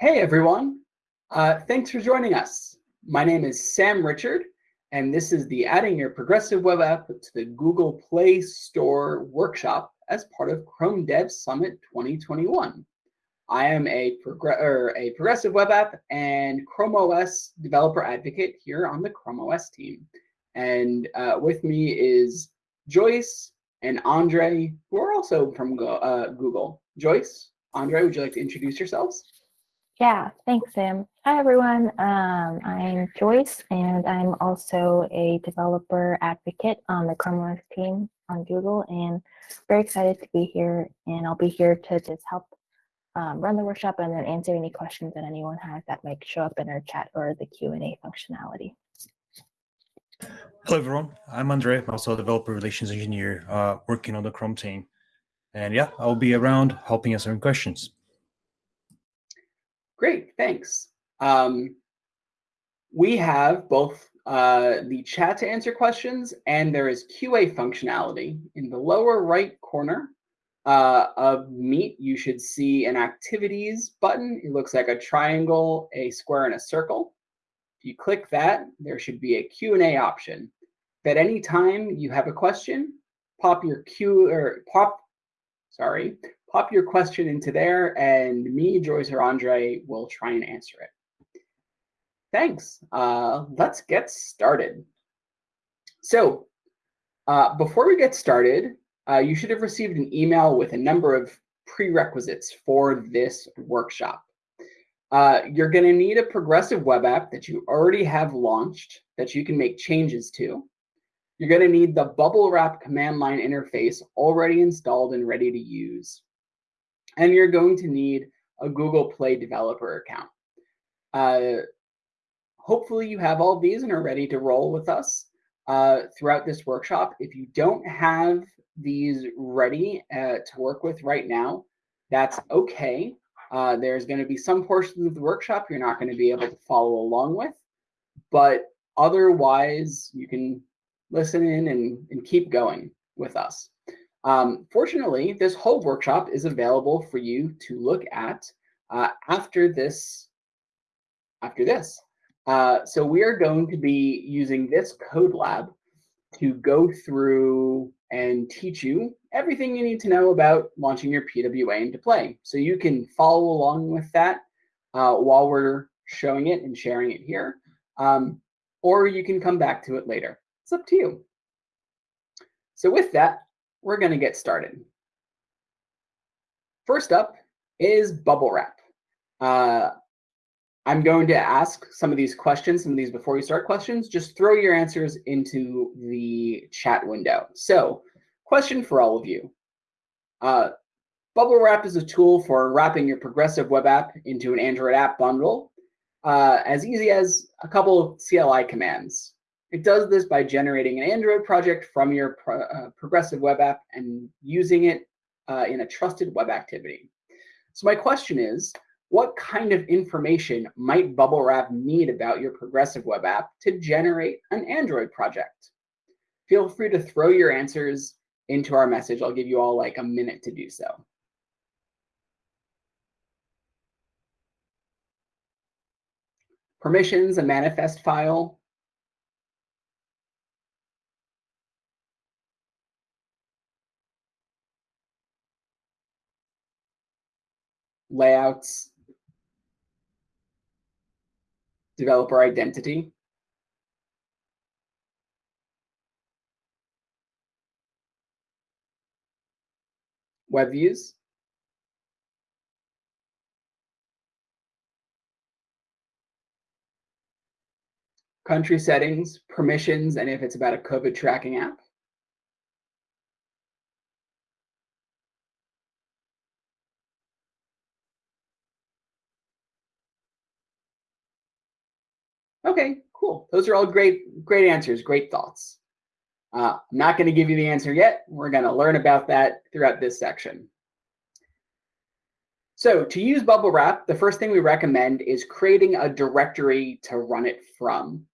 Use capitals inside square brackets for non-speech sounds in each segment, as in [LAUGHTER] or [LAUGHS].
Hey everyone, uh, thanks for joining us. My name is Sam Richard, and this is the Adding Your Progressive Web App to the Google Play Store workshop as part of Chrome Dev Summit 2021. I am a, progr a progressive web app and Chrome OS developer advocate here on the Chrome OS team. And uh, with me is Joyce and Andre, who are also from uh, Google. Joyce, Andre, would you like to introduce yourselves? Yeah, thanks, Sam. Hi, everyone. Um, I'm Joyce, and I'm also a developer advocate on the Chrome OS team on Google, and very excited to be here. And I'll be here to just help um, run the workshop and then answer any questions that anyone has that might show up in our chat or the Q&A functionality. Hello, everyone. I'm Andre. I'm also a developer relations engineer uh, working on the Chrome team. And yeah, I'll be around helping answer questions. Great, thanks. Um, we have both uh, the chat to answer questions and there is QA functionality. In the lower right corner uh, of Meet, you should see an activities button. It looks like a triangle, a square, and a circle. If you click that, there should be a Q&A option. If at any time you have a question, pop your Q or pop, sorry, pop your question into there and me, Joyce, or Andre will try and answer it. Thanks. Uh, let's get started. So uh, before we get started, uh, you should have received an email with a number of prerequisites for this workshop. Uh, you're going to need a progressive web app that you already have launched that you can make changes to. You're going to need the bubble wrap command line interface already installed and ready to use and you're going to need a Google Play developer account. Uh, hopefully you have all these and are ready to roll with us uh, throughout this workshop. If you don't have these ready uh, to work with right now, that's okay. Uh, there's going to be some portions of the workshop you're not going to be able to follow along with, but otherwise you can listen in and, and keep going with us. Um, fortunately, this whole workshop is available for you to look at uh, after this. After this. Uh, so we are going to be using this code lab to go through and teach you everything you need to know about launching your PWA into play. So you can follow along with that uh, while we're showing it and sharing it here. Um, or you can come back to it later. It's up to you. So with that, we're going to get started. First up is bubble wrap. Uh, I'm going to ask some of these questions, some of these before you start questions. Just throw your answers into the chat window. So question for all of you. Uh, bubble wrap is a tool for wrapping your progressive web app into an Android app bundle uh, as easy as a couple of CLI commands. It does this by generating an Android project from your pro, uh, progressive web app and using it uh, in a trusted web activity. So my question is, what kind of information might Bubble Wrap need about your progressive web app to generate an Android project? Feel free to throw your answers into our message. I'll give you all like a minute to do so. Permissions, a manifest file, layouts, developer identity. Web views. Country settings, permissions, and if it's about a COVID tracking app. Okay, cool. Those are all great, great answers, great thoughts. Uh, I'm not going to give you the answer yet. We're going to learn about that throughout this section. So to use Bubble Wrap, the first thing we recommend is creating a directory to run it from.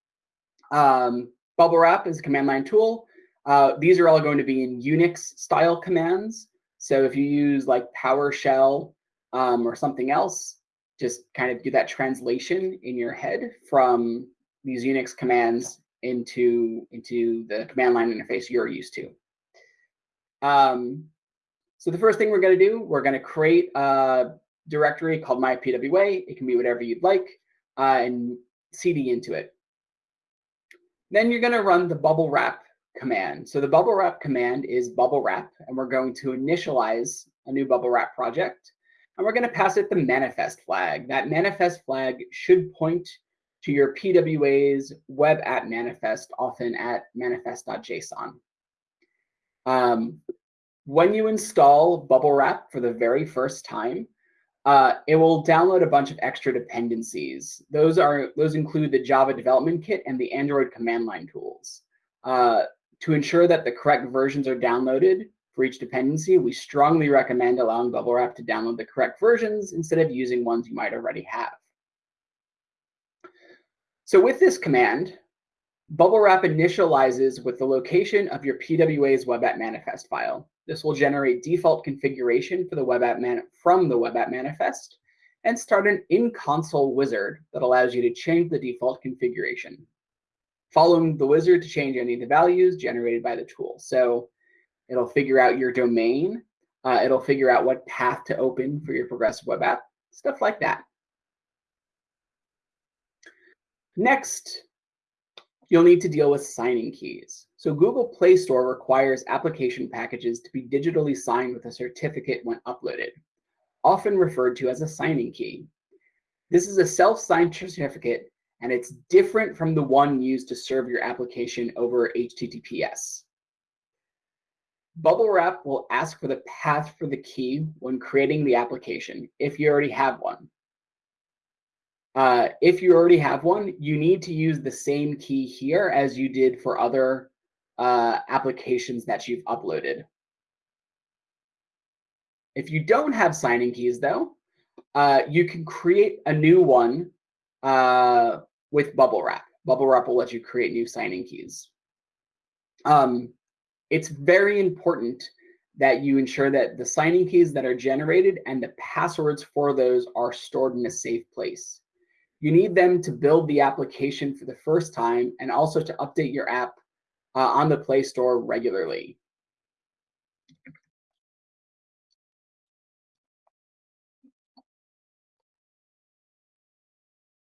Um, Bubble Wrap is a command line tool. Uh, these are all going to be in Unix style commands. So if you use like PowerShell um, or something else, just kind of do that translation in your head from these Unix commands into, into the command line interface you're used to. Um, so the first thing we're going to do, we're going to create a directory called mypwa. It can be whatever you'd like, uh, and cd into it. Then you're going to run the bubble wrap command. So the bubble wrap command is bubble wrap, and we're going to initialize a new bubble wrap project. And we're going to pass it the manifest flag. That manifest flag should point to your PWA's web app manifest, often at manifest.json. Um, when you install bubble wrap for the very first time, uh, it will download a bunch of extra dependencies. Those are those include the Java development kit and the Android command line tools. Uh, to ensure that the correct versions are downloaded for each dependency, we strongly recommend allowing bubble wrap to download the correct versions instead of using ones you might already have. So with this command, bubble wrap initializes with the location of your PWA's web app manifest file. This will generate default configuration for the web app man from the web app manifest and start an in-console wizard that allows you to change the default configuration. Following the wizard to change any of the values generated by the tool. So it'll figure out your domain. Uh, it'll figure out what path to open for your progressive web app, stuff like that. Next, you'll need to deal with signing keys. So Google Play Store requires application packages to be digitally signed with a certificate when uploaded, often referred to as a signing key. This is a self-signed certificate, and it's different from the one used to serve your application over HTTPS. Bubble Wrap will ask for the path for the key when creating the application, if you already have one. Uh, if you already have one, you need to use the same key here as you did for other uh, applications that you've uploaded. If you don't have signing keys, though, uh, you can create a new one uh, with Bubble Wrap. Bubble Wrap will let you create new signing keys. Um, it's very important that you ensure that the signing keys that are generated and the passwords for those are stored in a safe place. You need them to build the application for the first time and also to update your app uh, on the Play Store regularly.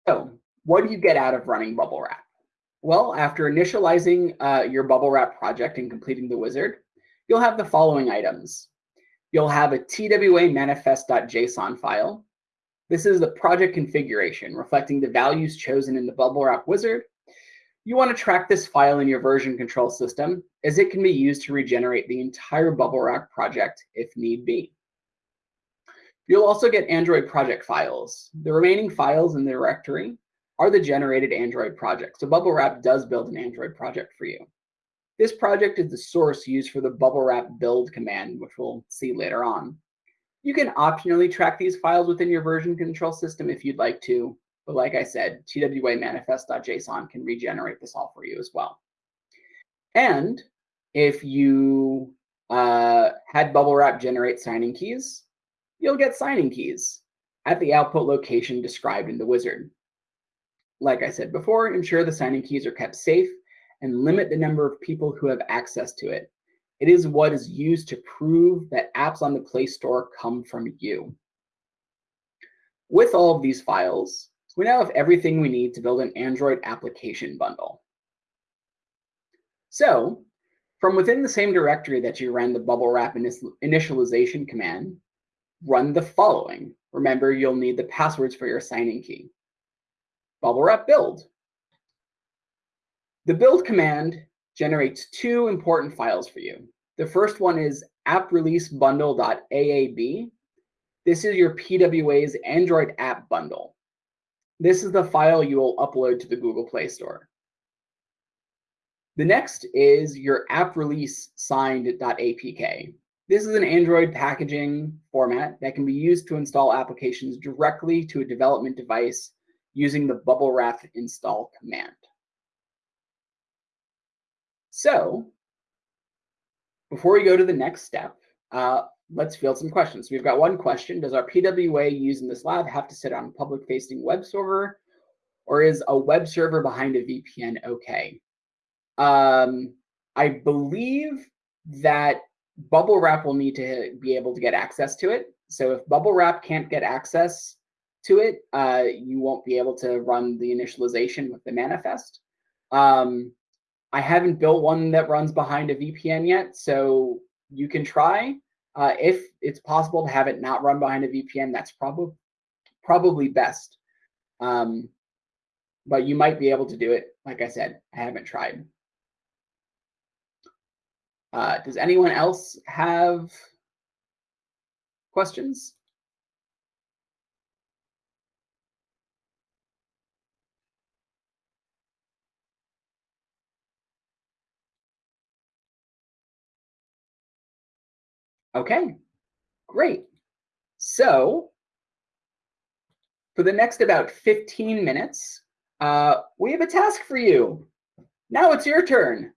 So what do you get out of running Bubble Wrap? Well, after initializing uh, your Bubble Wrap project and completing the wizard, you'll have the following items. You'll have a TWA manifest.json file, this is the project configuration, reflecting the values chosen in the bubble wrap wizard. You want to track this file in your version control system, as it can be used to regenerate the entire bubble wrap project if need be. You'll also get Android project files. The remaining files in the directory are the generated Android project. So Bubble Wrap does build an Android project for you. This project is the source used for the Bubble Wrap build command, which we'll see later on. You can optionally track these files within your version control system if you'd like to. But like I said, TWA manifest.json can regenerate this all for you as well. And if you uh, had Bubble Wrap generate signing keys, you'll get signing keys at the output location described in the wizard. Like I said before, ensure the signing keys are kept safe and limit the number of people who have access to it. It is what is used to prove that apps on the Play Store come from you. With all of these files, we now have everything we need to build an Android application bundle. So from within the same directory that you ran the bubble wrap initialization command, run the following. Remember, you'll need the passwords for your signing key. Bubble wrap build. The build command generates two important files for you. The first one is app release bundle.aab. This is your PWA's Android app bundle. This is the file you will upload to the Google Play Store. The next is your app release signed.apk. This is an Android packaging format that can be used to install applications directly to a development device using the bubble wrap install command. So before we go to the next step, uh, let's field some questions. We've got one question. Does our PWA used in this lab have to sit on a public facing web server or is a web server behind a VPN okay? Um, I believe that Bubble Wrap will need to be able to get access to it. So if Bubble Wrap can't get access to it, uh, you won't be able to run the initialization with the manifest. Um, I haven't built one that runs behind a VPN yet, so you can try. Uh, if it's possible to have it not run behind a VPN, that's probably probably best. Um, but you might be able to do it. Like I said, I haven't tried. Uh, does anyone else have questions? Okay, great. So for the next about 15 minutes, uh, we have a task for you. Now it's your turn.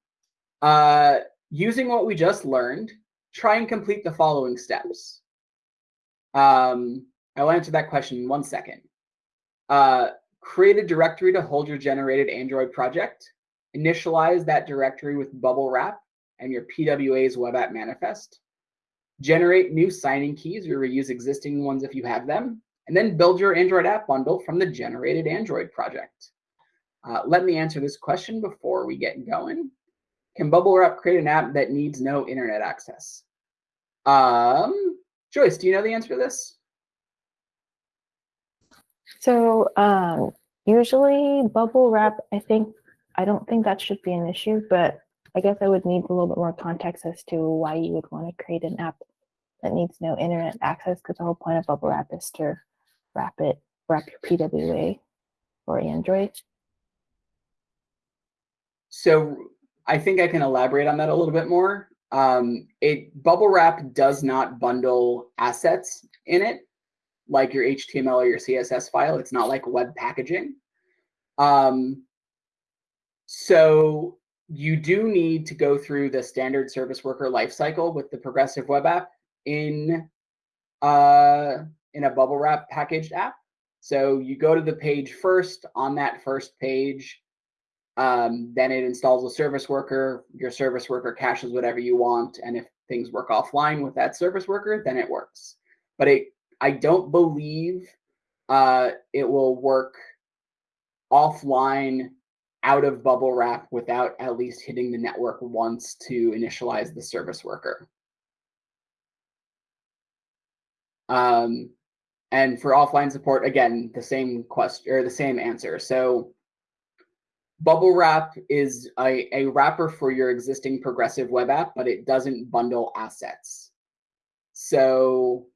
Uh, using what we just learned, try and complete the following steps. Um, I'll answer that question in one second. Uh, create a directory to hold your generated Android project. Initialize that directory with bubble wrap and your PWA's web app manifest generate new signing keys or reuse existing ones if you have them, and then build your Android app bundle from the generated Android project. Uh, let me answer this question before we get going. Can Bubble Wrap create an app that needs no internet access? Um, Joyce, do you know the answer to this? So um, usually bubble wrap, I think, I don't think that should be an issue, but I guess I would need a little bit more context as to why you would want to create an app that needs no internet access because the whole point of bubble wrap is to wrap it, wrap your PWA for Android. So I think I can elaborate on that a little bit more. Um, it bubble wrap does not bundle assets in it like your HTML or your CSS file. It's not like web packaging. Um, so you do need to go through the standard service worker lifecycle with the progressive web app in uh, in a bubble wrap packaged app. So you go to the page first. On that first page, um, then it installs a service worker. Your service worker caches whatever you want, and if things work offline with that service worker, then it works. But it, I don't believe uh, it will work offline out of bubble wrap without at least hitting the network once to initialize the service worker. Um, and for offline support, again, the same question or the same answer. So bubble wrap is a, a wrapper for your existing progressive web app, but it doesn't bundle assets. So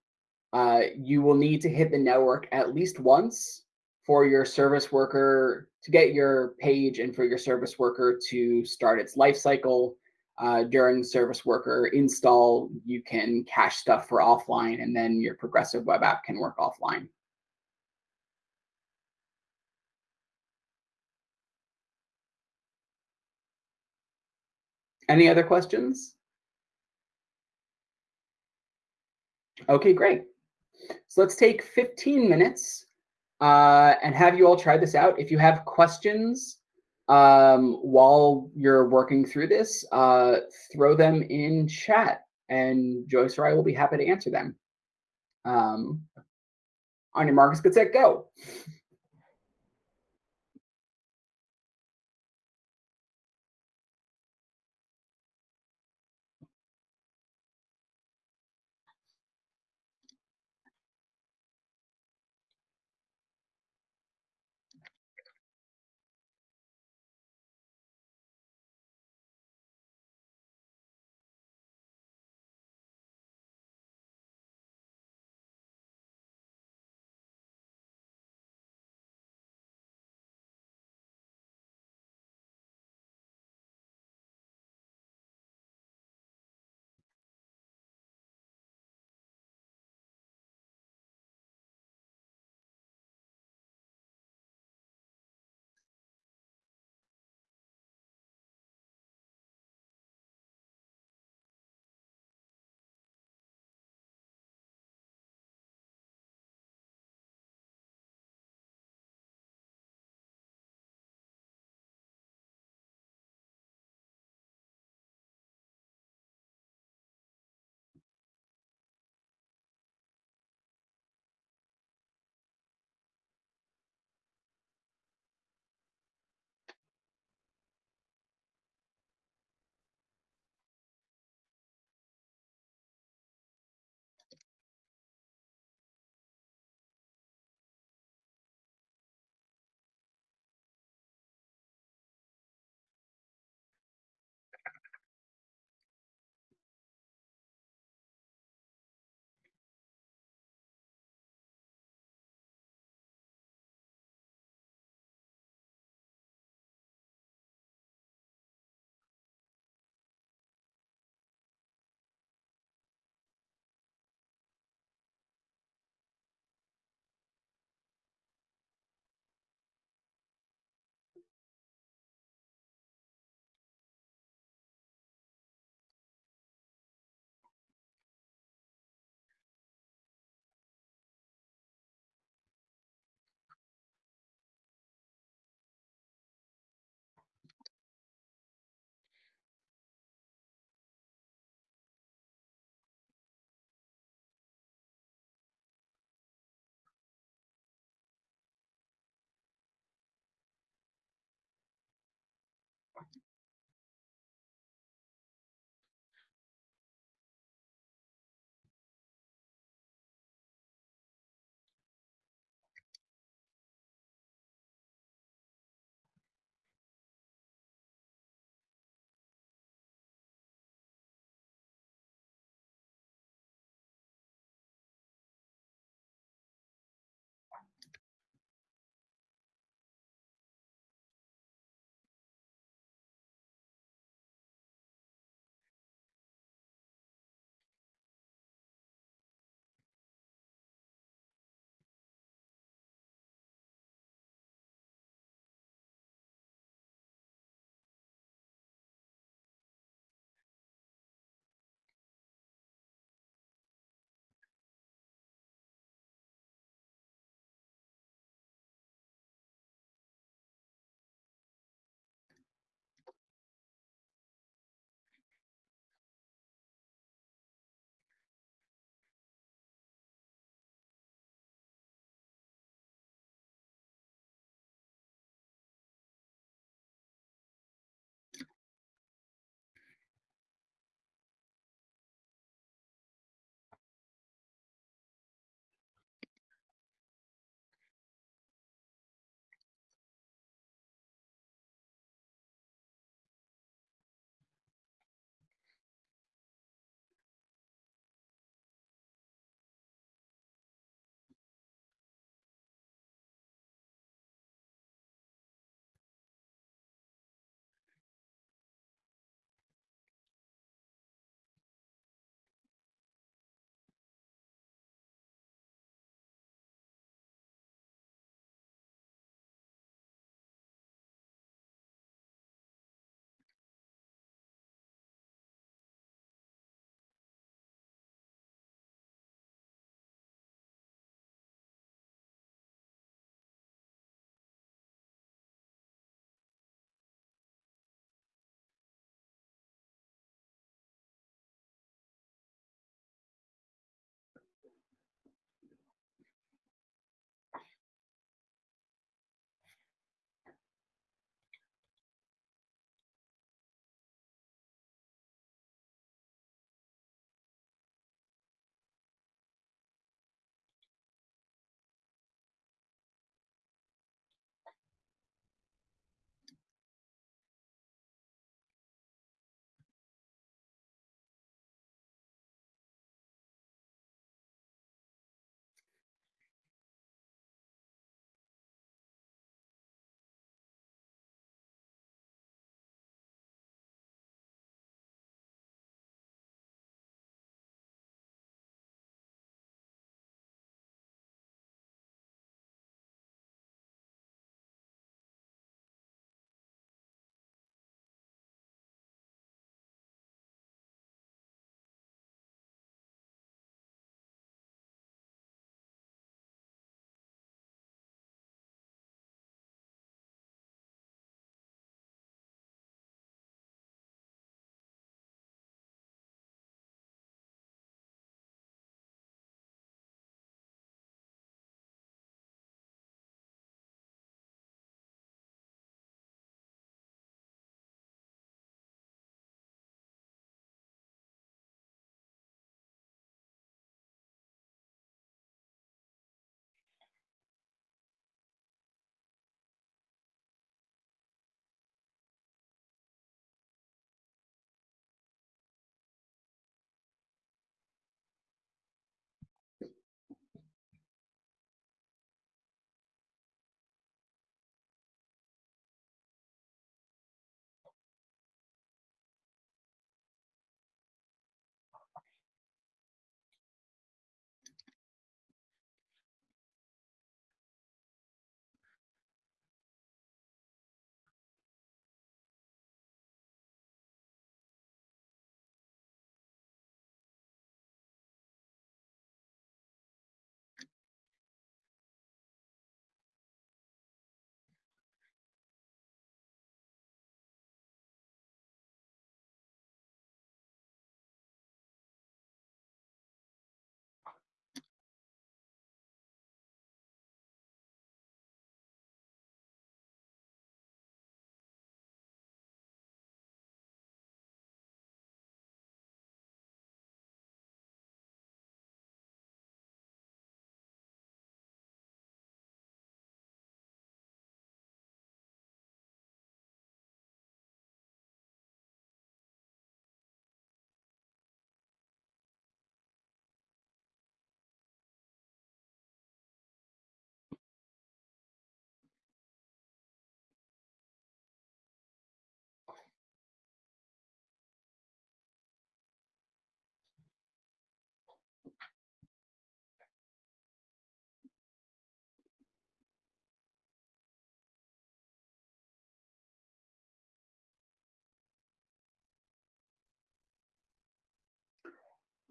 uh, you will need to hit the network at least once for your service worker to get your page and for your service worker to start its life cycle. Uh, during service worker install, you can cache stuff for offline, and then your progressive web app can work offline. Any other questions? Okay, great. So let's take 15 minutes uh, and have you all try this out. If you have questions um, while you're working through this, uh, throw them in chat and Joyce or I will be happy to answer them. Um, on your markets, get set, go.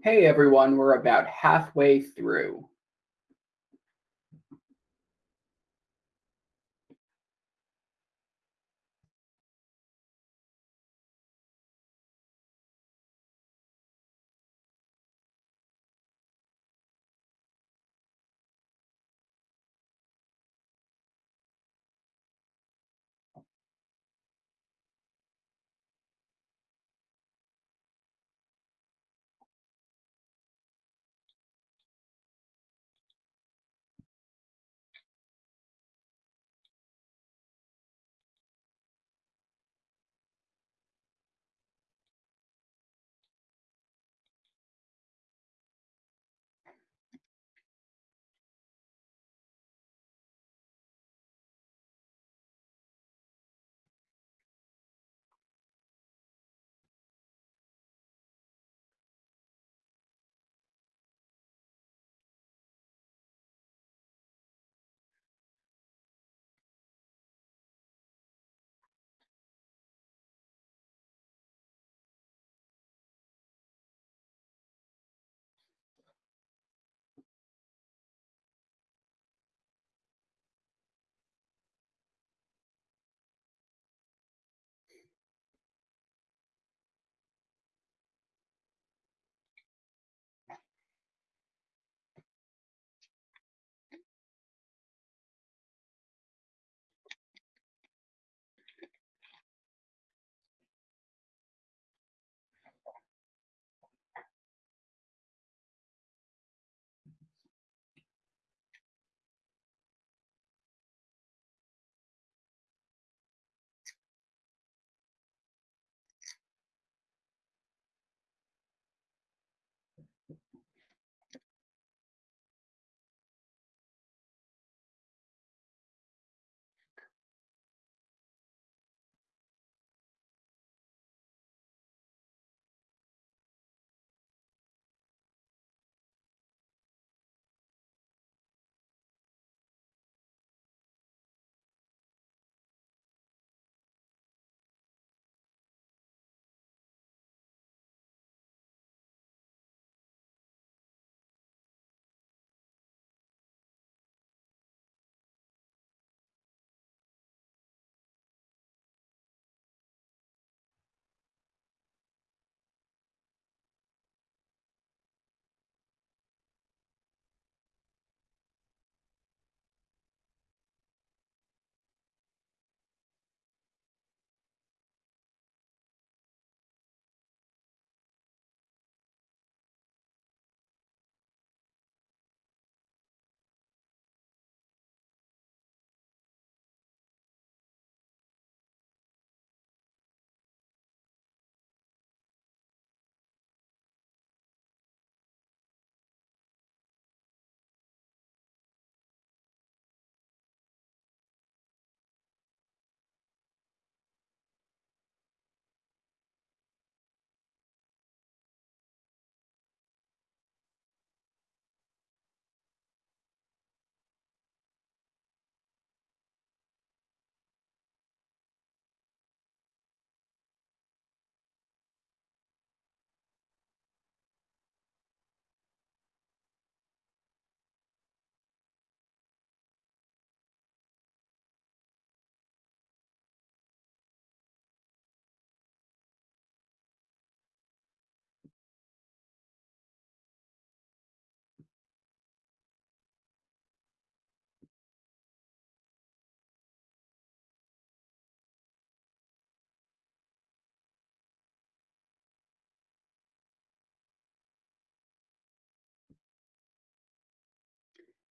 Hey everyone, we're about halfway through.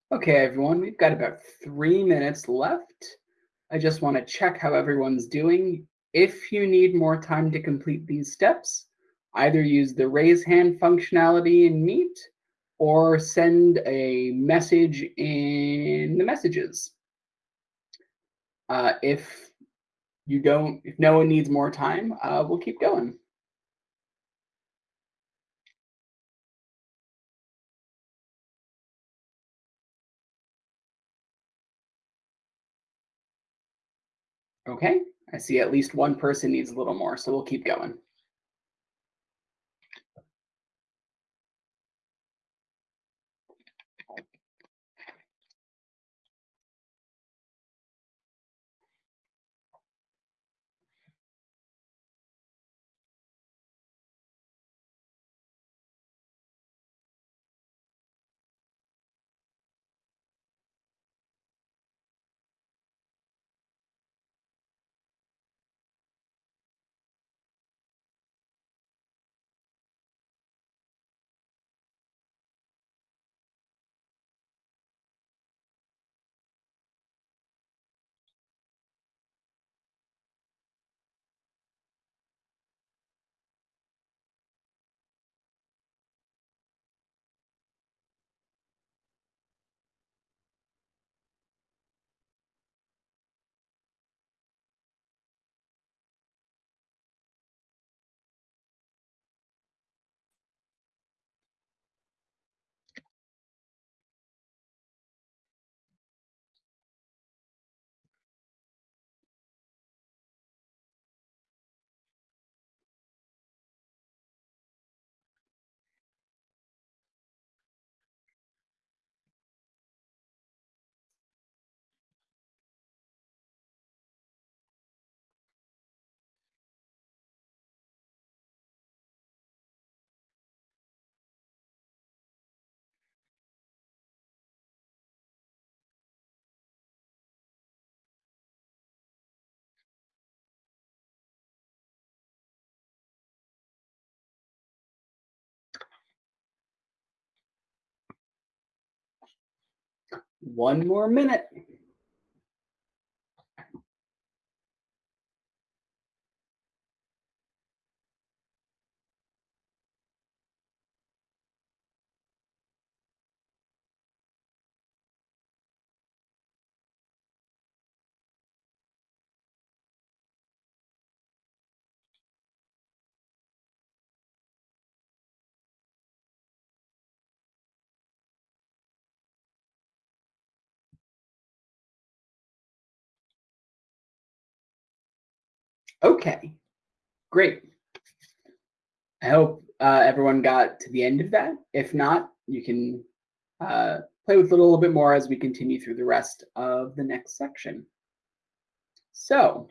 Okay, everyone, we've got about three minutes left. I just want to check how everyone's doing. If you need more time to complete these steps, either use the raise hand functionality in Meet or send a message in the messages. Uh, if you don't, if no one needs more time, uh, we'll keep going. Okay, I see at least one person needs a little more, so we'll keep going. One more minute. Okay, great. I hope uh, everyone got to the end of that. If not, you can uh, play with it a little bit more as we continue through the rest of the next section. So,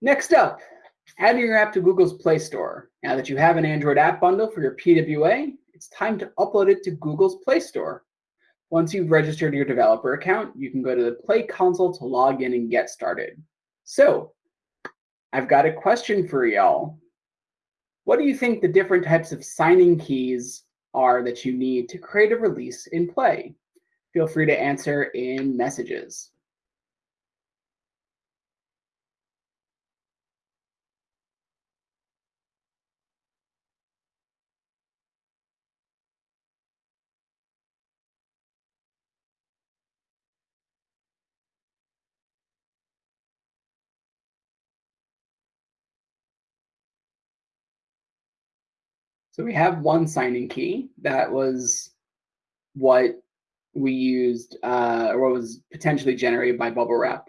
next up, adding your app to Google's Play Store. Now that you have an Android app bundle for your PWA, it's time to upload it to Google's Play Store. Once you've registered your developer account, you can go to the Play console to log in and get started. So I've got a question for y'all. What do you think the different types of signing keys are that you need to create a release in Play? Feel free to answer in messages. So we have one signing key that was what we used uh, or what was potentially generated by bubble wrap.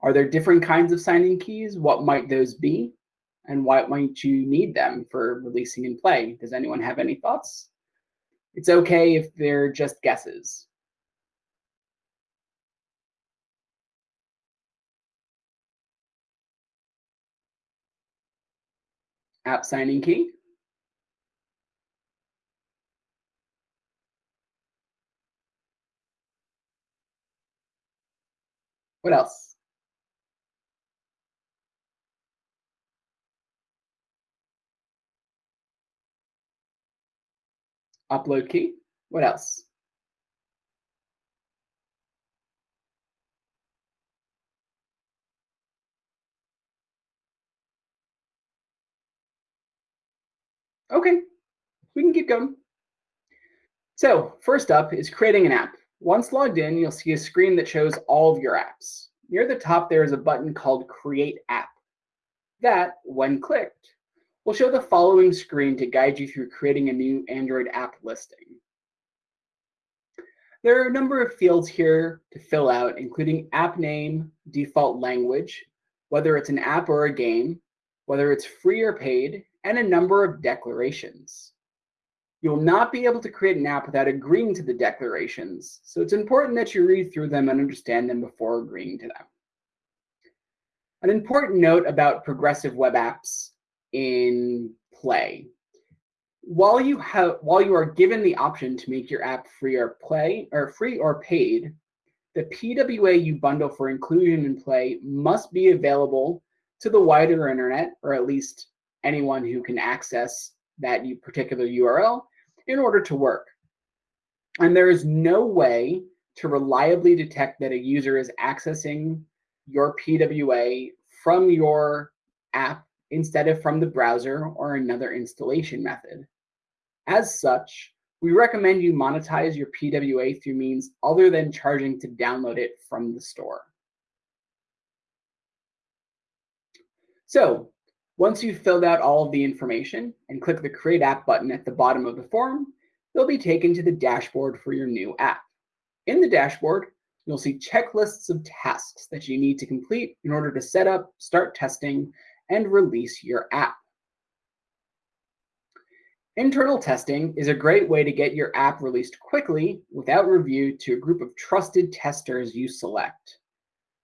Are there different kinds of signing keys? What might those be? And why might you need them for releasing in play? Does anyone have any thoughts? It's okay if they're just guesses. App signing key. What else? Upload key. What else? Okay, we can keep going. So first up is creating an app. Once logged in, you'll see a screen that shows all of your apps. Near the top, there is a button called Create App. That, when clicked, will show the following screen to guide you through creating a new Android app listing. There are a number of fields here to fill out, including app name, default language, whether it's an app or a game, whether it's free or paid, and a number of declarations. You'll not be able to create an app without agreeing to the declarations, so it's important that you read through them and understand them before agreeing to them. An important note about progressive web apps in Play. While you have while you are given the option to make your app free or play or free or paid, the PWA you bundle for inclusion in Play must be available to the wider internet, or at least anyone who can access that particular URL in order to work. And there is no way to reliably detect that a user is accessing your PWA from your app instead of from the browser or another installation method. As such, we recommend you monetize your PWA through means other than charging to download it from the store. So once you've filled out all of the information and click the Create App button at the bottom of the form, you'll be taken to the dashboard for your new app. In the dashboard, you'll see checklists of tasks that you need to complete in order to set up, start testing, and release your app. Internal testing is a great way to get your app released quickly without review to a group of trusted testers you select.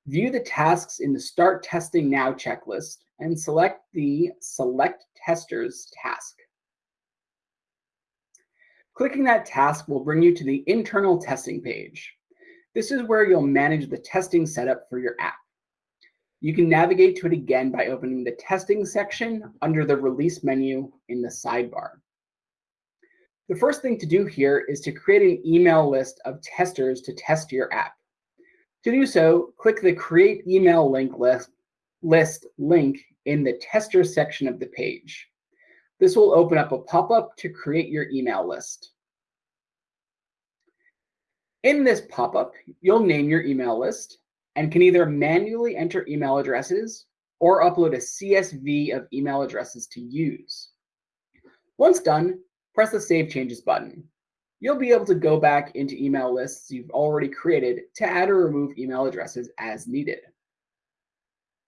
View the tasks in the Start Testing Now checklist and select the Select Testers task. Clicking that task will bring you to the internal testing page. This is where you'll manage the testing setup for your app. You can navigate to it again by opening the testing section under the release menu in the sidebar. The first thing to do here is to create an email list of testers to test your app. To do so, click the Create Email Link list, list link in the Tester section of the page. This will open up a pop-up to create your email list. In this pop-up, you'll name your email list and can either manually enter email addresses or upload a CSV of email addresses to use. Once done, press the Save Changes button. You'll be able to go back into email lists you've already created to add or remove email addresses as needed.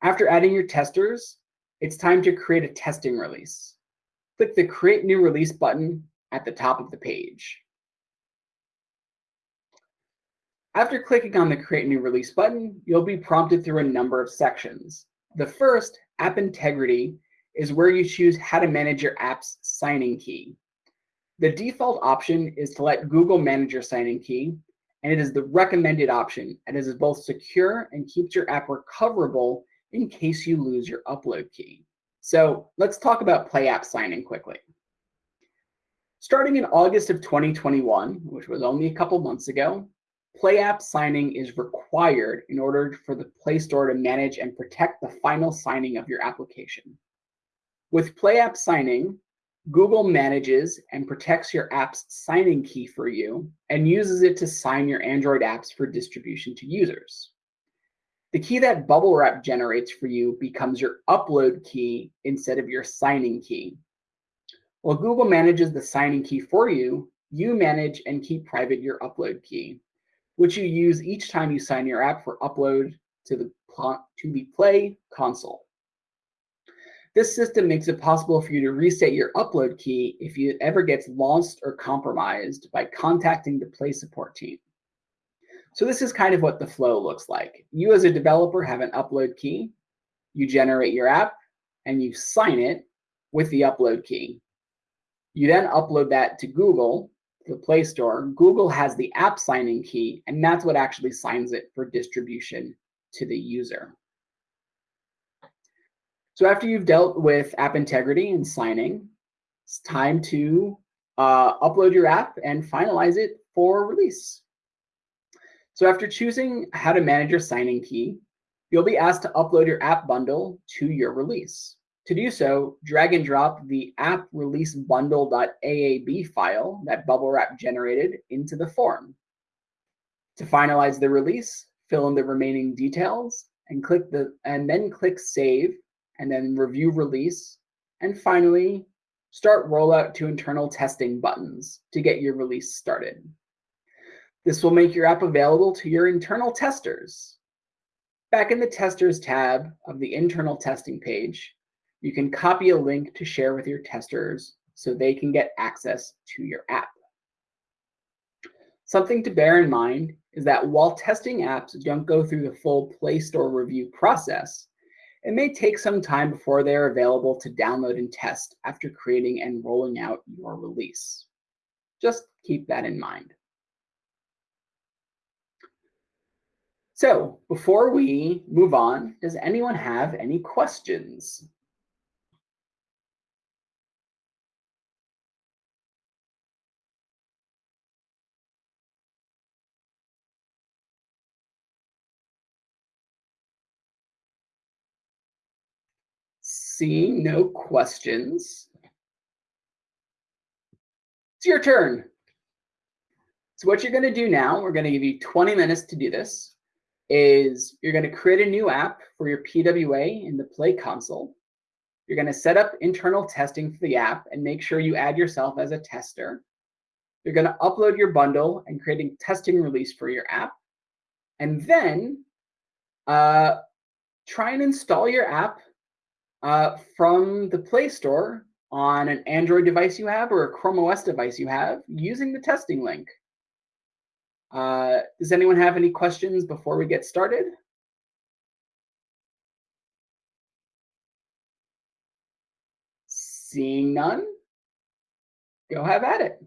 After adding your testers, it's time to create a testing release. Click the Create New Release button at the top of the page. After clicking on the Create New Release button, you'll be prompted through a number of sections. The first, App Integrity, is where you choose how to manage your app's signing key. The default option is to let Google manage your signing key, and it is the recommended option, and it is both secure and keeps your app recoverable in case you lose your upload key. So let's talk about Play App signing quickly. Starting in August of 2021, which was only a couple months ago, Play App signing is required in order for the Play Store to manage and protect the final signing of your application. With Play App signing, Google manages and protects your app's signing key for you and uses it to sign your Android apps for distribution to users. The key that Bubble Wrap generates for you becomes your upload key instead of your signing key. While Google manages the signing key for you, you manage and keep private your upload key, which you use each time you sign your app for upload to the, to the Play console. This system makes it possible for you to reset your upload key if it ever gets lost or compromised by contacting the Play support team. So this is kind of what the flow looks like. You as a developer have an upload key, you generate your app, and you sign it with the upload key. You then upload that to Google, the Play Store. Google has the app signing key, and that's what actually signs it for distribution to the user. So after you've dealt with app integrity and signing, it's time to uh, upload your app and finalize it for release. So after choosing how to manage your signing key, you'll be asked to upload your app bundle to your release. To do so, drag and drop the app release bundle.aab file that Bubble Wrap generated into the form. To finalize the release, fill in the remaining details and click the and then click save and then review release and finally start rollout to internal testing buttons to get your release started. This will make your app available to your internal testers. Back in the Testers tab of the internal testing page, you can copy a link to share with your testers so they can get access to your app. Something to bear in mind is that while testing apps don't go through the full Play Store review process, it may take some time before they are available to download and test after creating and rolling out your release. Just keep that in mind. So before we move on, does anyone have any questions? Seeing no questions, it's your turn. So what you're going to do now, we're going to give you 20 minutes to do this is you're going to create a new app for your PWA in the Play console. You're going to set up internal testing for the app and make sure you add yourself as a tester. You're going to upload your bundle and create a testing release for your app. And then uh, try and install your app uh, from the Play Store on an Android device you have or a Chrome OS device you have using the testing link. Uh, does anyone have any questions before we get started? Seeing none, go have at it.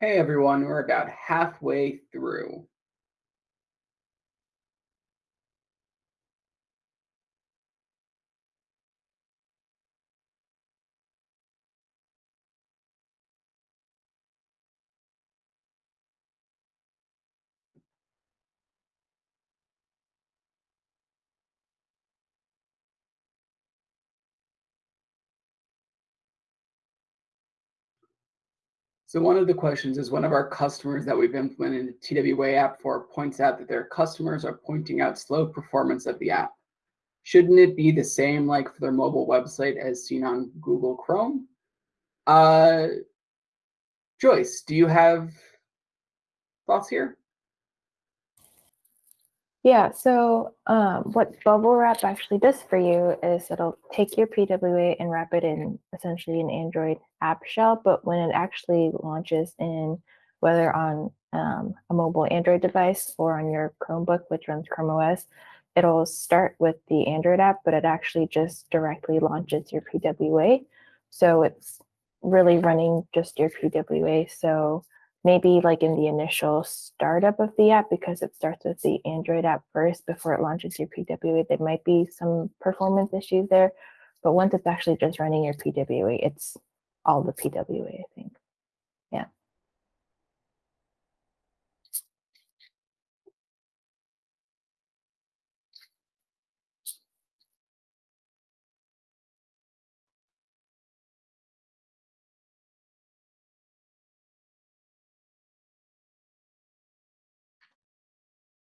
Hey everyone, we're about halfway through. So one of the questions is one of our customers that we've implemented the TWA app for points out that their customers are pointing out slow performance of the app. Shouldn't it be the same like for their mobile website as seen on Google Chrome? Uh, Joyce, do you have thoughts here? Yeah, so um, what Bubble Wrap actually does for you is it'll take your PWA and wrap it in essentially an Android app shell, but when it actually launches in whether on um, a mobile Android device or on your Chromebook, which runs Chrome OS, it'll start with the Android app, but it actually just directly launches your PWA. So it's really running just your PWA. So maybe like in the initial startup of the app, because it starts with the Android app first before it launches your PWA, there might be some performance issues there. But once it's actually just running your PWA, it's all the PWA, I think. Yeah.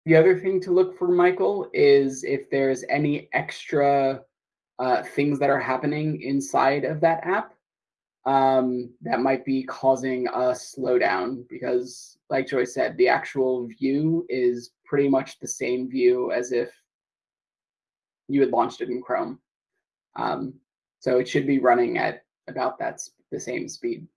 The other thing to look for, Michael, is if there's any extra uh, things that are happening inside of that app um, that might be causing a slowdown because, like Joy said, the actual view is pretty much the same view as if you had launched it in Chrome. Um, so it should be running at about that the same speed.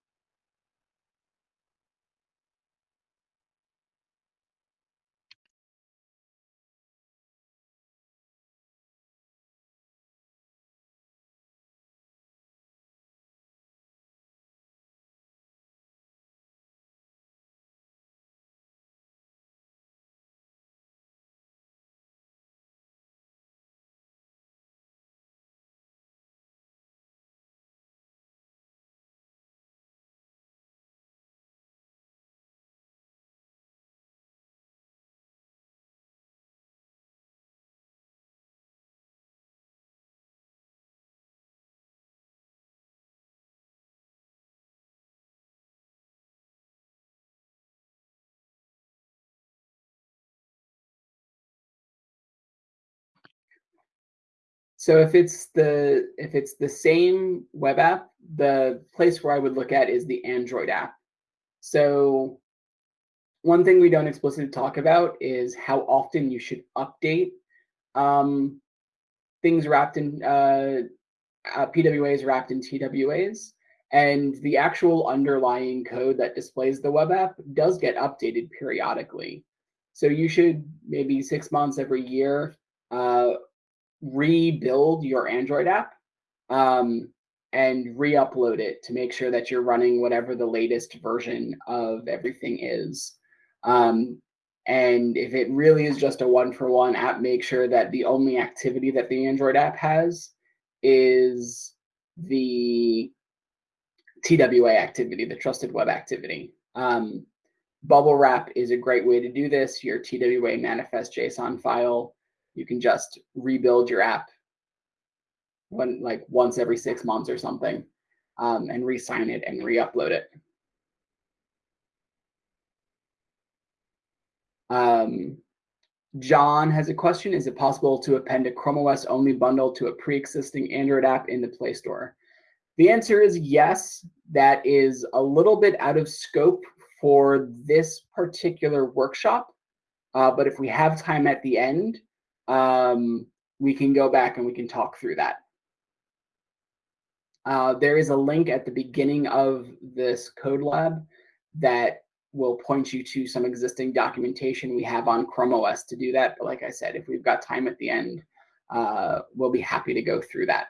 So if it's the if it's the same web app, the place where I would look at is the Android app. So one thing we don't explicitly talk about is how often you should update um, things wrapped in uh, uh, PWAs wrapped in TWAs. And the actual underlying code that displays the web app does get updated periodically. So you should maybe six months every year uh, rebuild your Android app um, and re-upload it to make sure that you're running whatever the latest version of everything is. Um, and if it really is just a one-for-one -one app, make sure that the only activity that the Android app has is the TWA activity, the trusted web activity. Um, Bubble Wrap is a great way to do this. Your TWA manifest JSON file you can just rebuild your app when like once every six months or something um, and re-sign it and re-upload it. Um, John has a question. Is it possible to append a Chrome OS only bundle to a pre-existing Android app in the Play Store? The answer is yes. That is a little bit out of scope for this particular workshop. Uh, but if we have time at the end, um, we can go back and we can talk through that. Uh, there is a link at the beginning of this code lab that will point you to some existing documentation we have on Chrome OS to do that. But like I said, if we've got time at the end, uh, we'll be happy to go through that.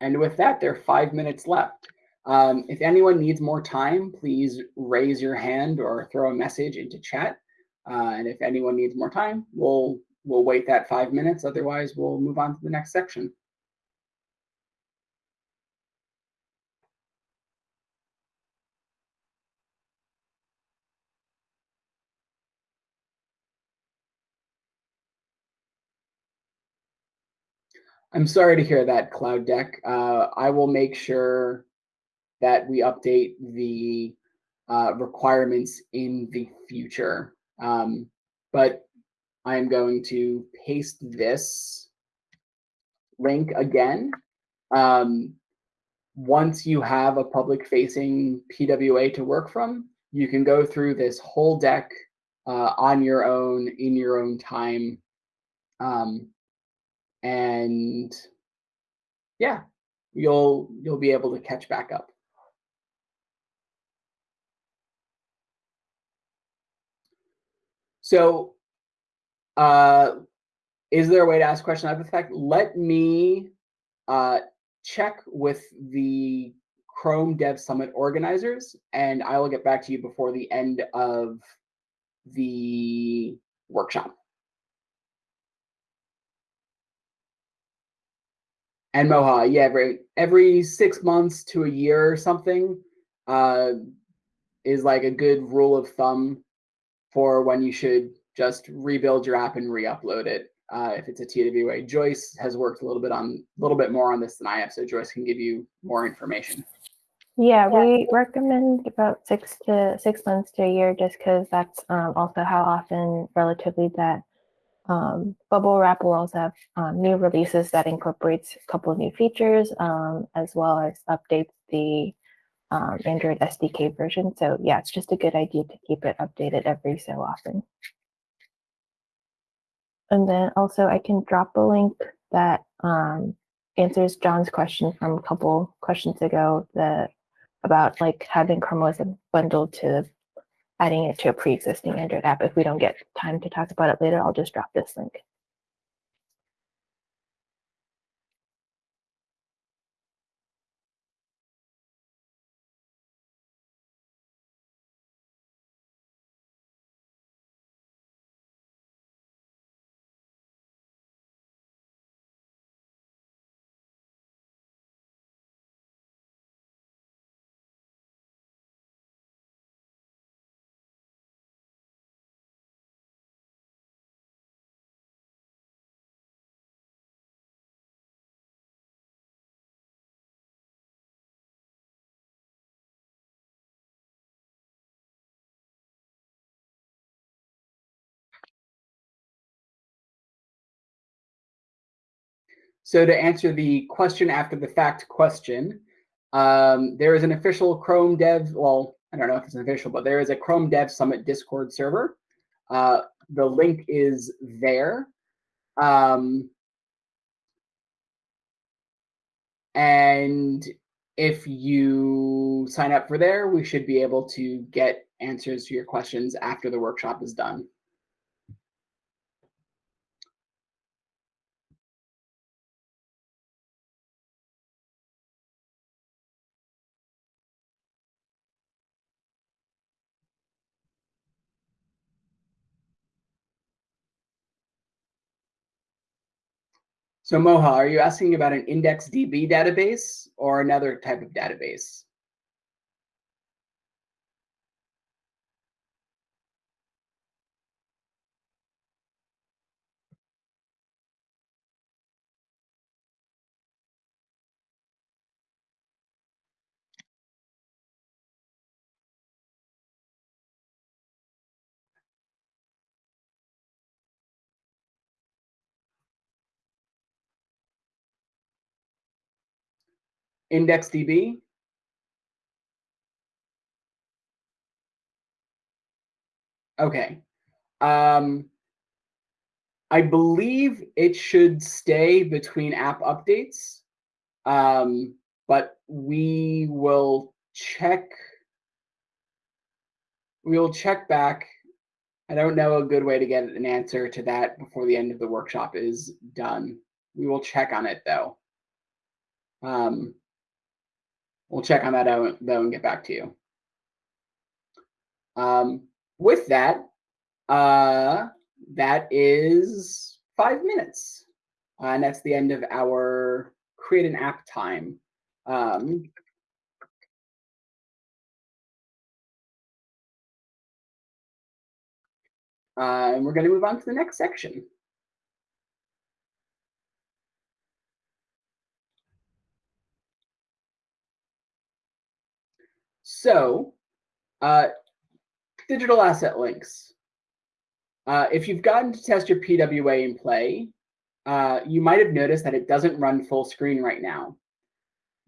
And with that, there are five minutes left. Um, if anyone needs more time, please raise your hand or throw a message into chat. Uh, and if anyone needs more time, we'll we'll wait that five minutes. Otherwise, we'll move on to the next section. I'm sorry to hear that, Cloud Deck. Uh, I will make sure that we update the uh, requirements in the future. Um, but I'm going to paste this link again. Um, once you have a public facing PWA to work from, you can go through this whole deck uh, on your own, in your own time. Um, and yeah, you'll you'll be able to catch back up. So uh, is there a way to ask a question of effect? Let me uh, check with the Chrome Dev Summit organizers, and I will get back to you before the end of the workshop. And Moha, yeah, every, every six months to a year or something uh, is like a good rule of thumb for when you should just rebuild your app and re-upload it uh, if it's a TWA. Joyce has worked a little bit on a little bit more on this than I have, so Joyce can give you more information. Yeah, we recommend about six to six months to a year, just because that's um, also how often relatively that um, Bubble Wrap will also have um, new releases that incorporates a couple of new features, um, as well as updates the um, Android SDK version. So yeah, it's just a good idea to keep it updated every so often. And then also I can drop a link that um, answers John's question from a couple questions ago that about like having Chrome OS bundled to adding it to a pre-existing Android app. If we don't get time to talk about it later, I'll just drop this link. So to answer the question after the fact question, um, there is an official Chrome Dev, well, I don't know if it's official, but there is a Chrome Dev Summit Discord server. Uh, the link is there. Um, and if you sign up for there, we should be able to get answers to your questions after the workshop is done. So Moha, are you asking about an IndexedDB database or another type of database? IndexedDB? Okay. Um, I believe it should stay between app updates, um, but we will check. We will check back. I don't know a good way to get an answer to that before the end of the workshop is done. We will check on it though. Um, we'll check on that out though and get back to you. Um, with that, uh, that is five minutes. Uh, and that's the end of our create an app time. Um, uh, and we're going to move on to the next section. So, uh, digital asset links. Uh, if you've gotten to test your PWA in play, uh, you might have noticed that it doesn't run full screen right now.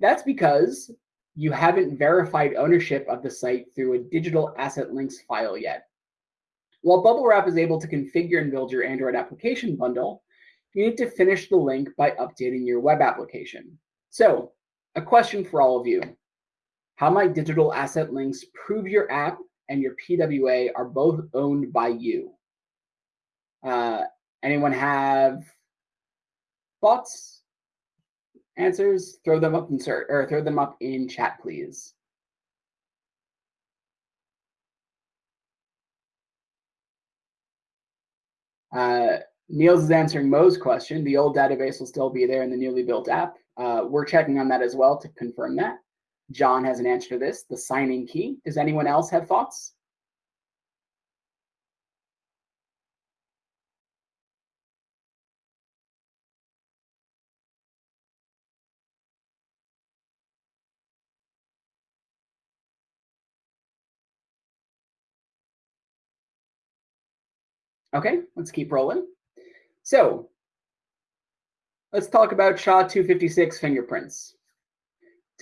That's because you haven't verified ownership of the site through a digital asset links file yet. While Bubble Wrap is able to configure and build your Android application bundle, you need to finish the link by updating your web application. So a question for all of you. How might digital asset links prove your app and your PWA are both owned by you? Uh, anyone have thoughts, answers? Throw them up in or throw them up in chat, please. Uh, Niels is answering Mo's question. The old database will still be there in the newly built app. Uh, we're checking on that as well to confirm that. John has an answer to this, the signing key. Does anyone else have thoughts? Okay, let's keep rolling. So let's talk about SHA-256 fingerprints.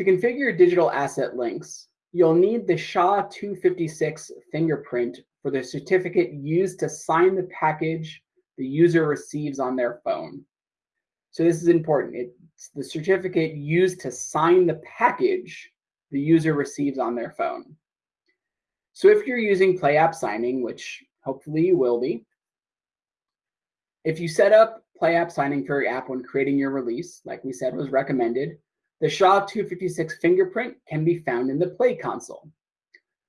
To configure digital asset links, you'll need the SHA-256 fingerprint for the certificate used to sign the package the user receives on their phone. So this is important. It's the certificate used to sign the package the user receives on their phone. So if you're using Play App Signing, which hopefully you will be, if you set up Play App Signing for your app when creating your release, like we said was recommended, the SHA-256 fingerprint can be found in the Play console.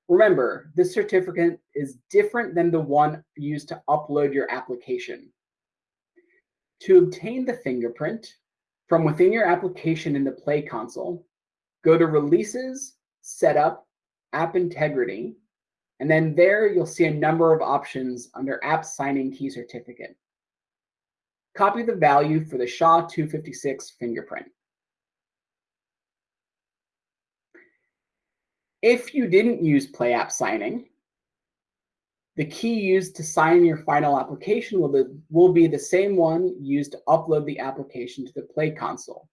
Remember, this certificate is different than the one used to upload your application. To obtain the fingerprint from within your application in the Play console, go to Releases, Setup, App Integrity, and then there you'll see a number of options under App Signing Key Certificate. Copy the value for the SHA-256 fingerprint. If you didn't use Play App Signing, the key used to sign your final application will be, will be the same one used to upload the application to the Play console.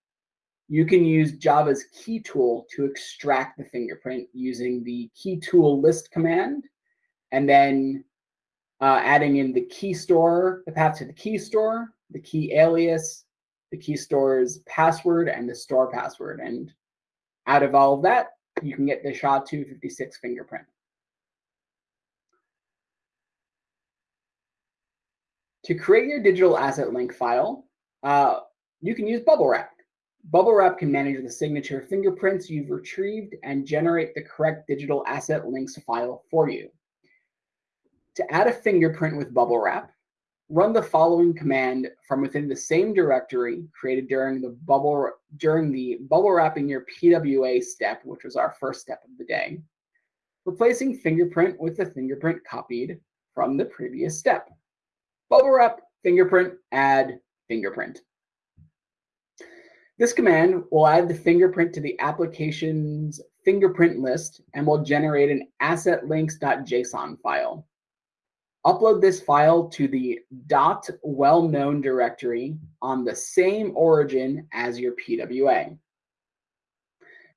You can use Java's key tool to extract the fingerprint using the key tool list command, and then uh, adding in the key store, the path to the key store, the key alias, the key store's password, and the store password. And out of all of that, you can get the SHA-256 fingerprint. To create your digital asset link file, uh, you can use Bubble Wrap. Bubble Wrap can manage the signature fingerprints you've retrieved and generate the correct digital asset links file for you. To add a fingerprint with Bubble Wrap, run the following command from within the same directory created during the bubble during the bubble wrapping your PWA step, which was our first step of the day, replacing fingerprint with the fingerprint copied from the previous step. Bubble wrap, fingerprint, add fingerprint. This command will add the fingerprint to the application's fingerprint list and will generate an assetlinks.json file. Upload this file to the dot well-known directory on the same origin as your PWA.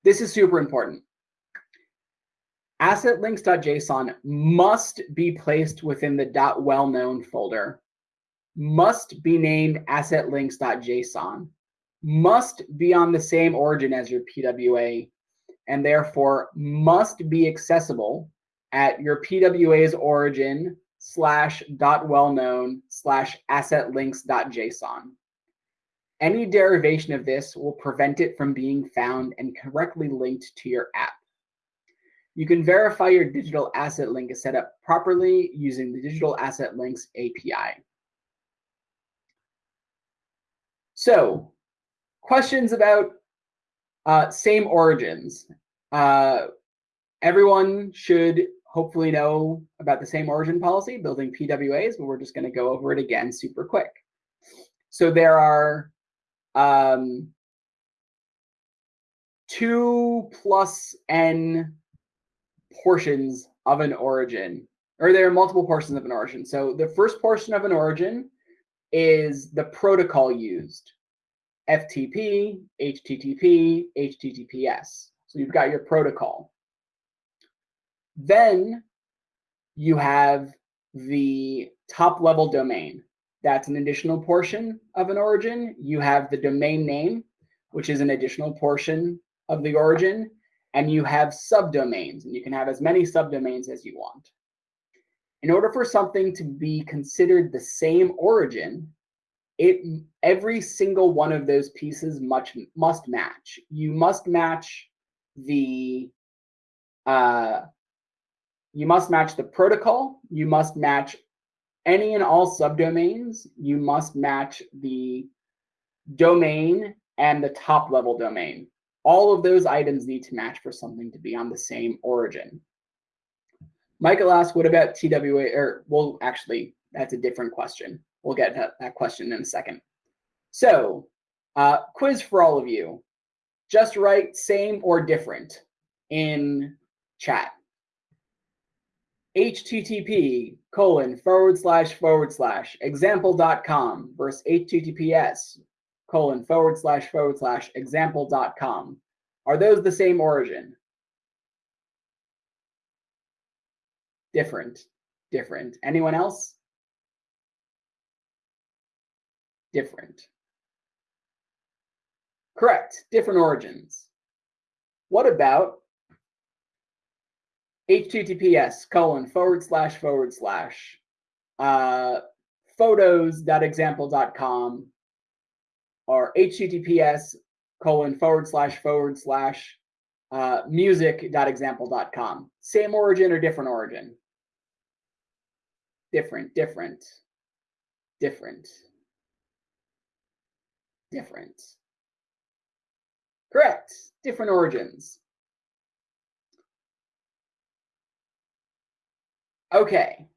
This is super important. Assetlinks.json must be placed within the dot well-known folder, must be named assetlinks.json, must be on the same origin as your PWA, and therefore must be accessible at your PWA's origin slash dot well known slash asset links dot json. Any derivation of this will prevent it from being found and correctly linked to your app. You can verify your digital asset link is set up properly using the Digital Asset Links API. So questions about uh, same origins. Uh, everyone should hopefully know about the same origin policy, building PWAs, but we're just going to go over it again super quick. So there are um, two plus n portions of an origin, or there are multiple portions of an origin. So the first portion of an origin is the protocol used. FTP, HTTP, HTTPS. So you've got your protocol. Then you have the top level domain. That's an additional portion of an origin. You have the domain name, which is an additional portion of the origin. And you have subdomains, and you can have as many subdomains as you want. In order for something to be considered the same origin, it every single one of those pieces much must match. You must match the uh, you must match the protocol. You must match any and all subdomains. You must match the domain and the top level domain. All of those items need to match for something to be on the same origin. Michael asked, what about TWA? Or, well, actually, that's a different question. We'll get to that question in a second. So, uh, quiz for all of you. Just write same or different in chat. Http colon forward slash forward slash example.com versus https colon forward slash forward slash example.com. Are those the same origin? Different, different. Anyone else? Different. Correct, different origins. What about https colon forward slash forward slash uh, photos.example.com or https colon forward slash forward slash uh, music.example.com. Same origin or different origin? Different, different, different, different. Correct, different origins. Okay,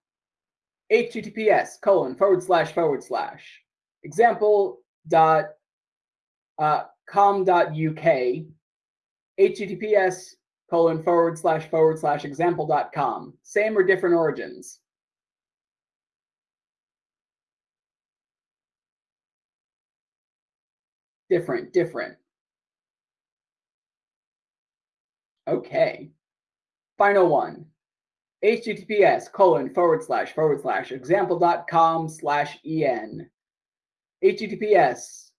https colon forward slash forward slash example dot uh, uk, https colon forward slash forward slash example dot com Same or different origins? Different, different. Okay. Final one. Https colon forward slash forward slash example.com slash en. https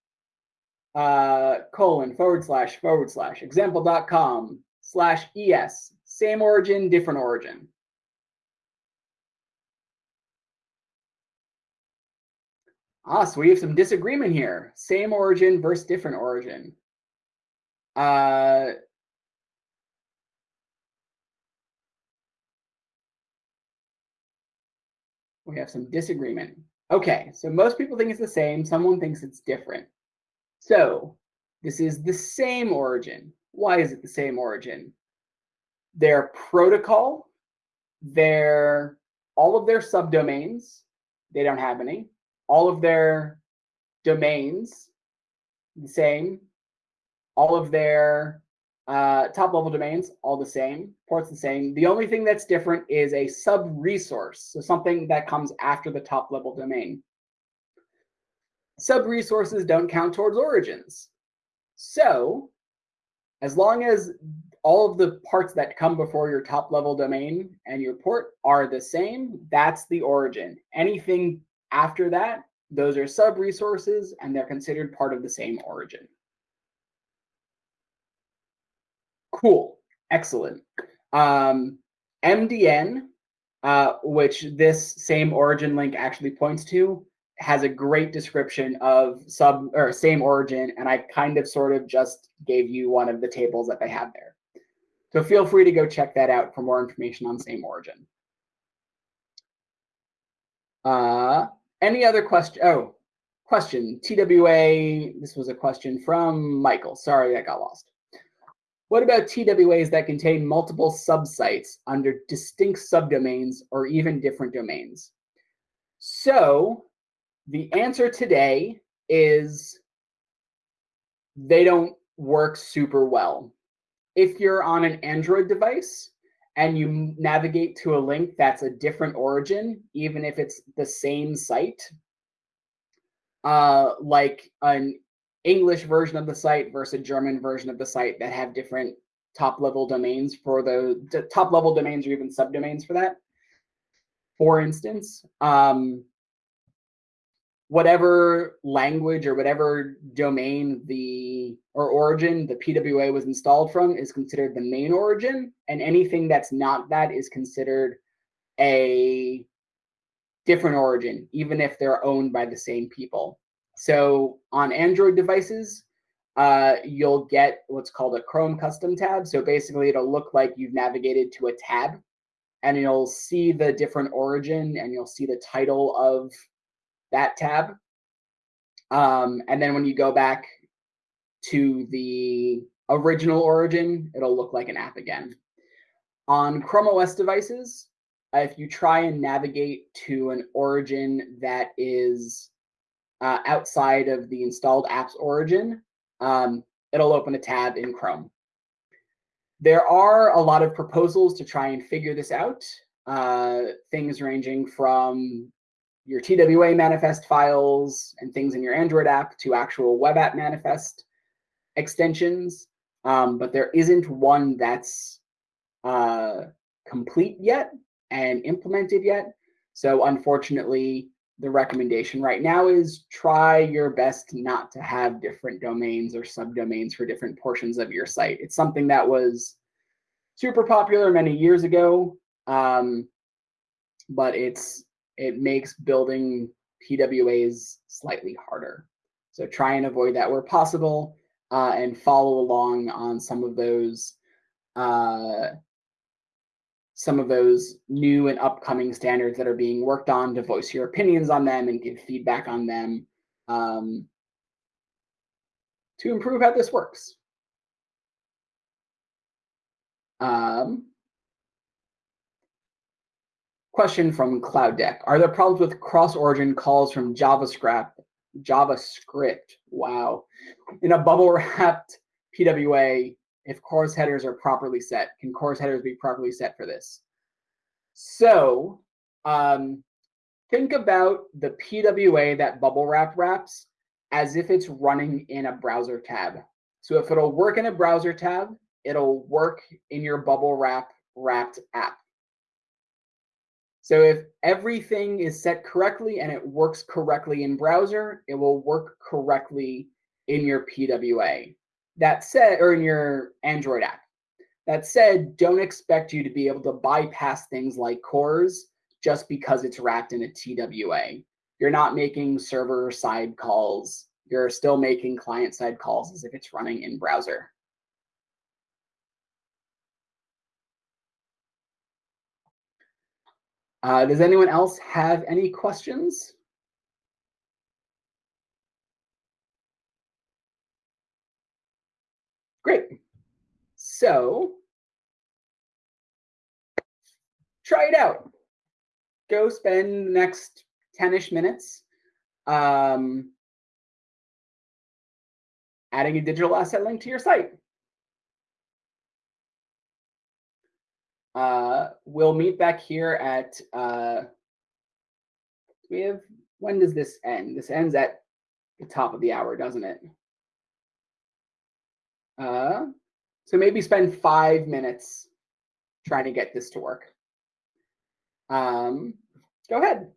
uh, colon forward slash forward slash example.com slash es. Same origin, different origin. Ah, so we have some disagreement here. Same origin versus different origin. Uh, we have some disagreement. Okay, so most people think it's the same. Someone thinks it's different. So this is the same origin. Why is it the same origin? Their protocol, their all of their subdomains, they don't have any. All of their domains, the same. All of their uh, top level domains, all the same. Ports the same. The only thing that's different is a sub resource, so something that comes after the top level domain. Sub resources don't count towards origins. So as long as all of the parts that come before your top level domain and your port are the same, that's the origin. Anything after that, those are sub resources and they're considered part of the same origin. Cool, excellent. Um, MDN, uh, which this same origin link actually points to, has a great description of sub or same origin, and I kind of sort of just gave you one of the tables that they have there. So feel free to go check that out for more information on same origin. Uh, any other question? Oh, question. TWA, this was a question from Michael. Sorry, I got lost. What about TWAs that contain multiple subsites under distinct subdomains or even different domains? So the answer today is they don't work super well. If you're on an Android device and you navigate to a link that's a different origin, even if it's the same site, uh, like an English version of the site versus a German version of the site that have different top level domains for the top level domains or even subdomains for that. For instance, um, whatever language or whatever domain the or origin the PWA was installed from is considered the main origin, and anything that's not that is considered a different origin, even if they're owned by the same people. So on Android devices, uh, you'll get what's called a Chrome custom tab. So basically, it'll look like you've navigated to a tab, and you'll see the different origin, and you'll see the title of that tab. Um, and then when you go back to the original origin, it'll look like an app again. On Chrome OS devices, if you try and navigate to an origin that is uh, outside of the installed app's origin, um, it'll open a tab in Chrome. There are a lot of proposals to try and figure this out. Uh, things ranging from your TWA manifest files and things in your Android app to actual web app manifest extensions. Um, but there isn't one that's uh, complete yet and implemented yet. So unfortunately, the recommendation right now is try your best not to have different domains or subdomains for different portions of your site. It's something that was super popular many years ago, um, but it's it makes building PWAs slightly harder. So try and avoid that where possible uh, and follow along on some of those uh, some of those new and upcoming standards that are being worked on to voice your opinions on them and give feedback on them um, to improve how this works. Um, question from Cloud Deck. Are there problems with cross-origin calls from JavaScript? JavaScript, wow. In a bubble wrapped PWA, if CORS headers are properly set. Can CORS headers be properly set for this? So um, think about the PWA that bubble wrap wraps as if it's running in a browser tab. So if it'll work in a browser tab, it'll work in your bubble wrap wrapped app. So if everything is set correctly and it works correctly in browser, it will work correctly in your PWA. That said, or in your Android app. That said, don't expect you to be able to bypass things like CORS just because it's wrapped in a TWA. You're not making server side calls. You're still making client side calls as if it's running in browser. Uh, does anyone else have any questions? Great. So try it out. Go spend the next 10-ish minutes um, adding a digital asset link to your site. Uh, we'll meet back here at, uh, we have, when does this end? This ends at the top of the hour, doesn't it? Uh, so maybe spend five minutes trying to get this to work. Um, go ahead.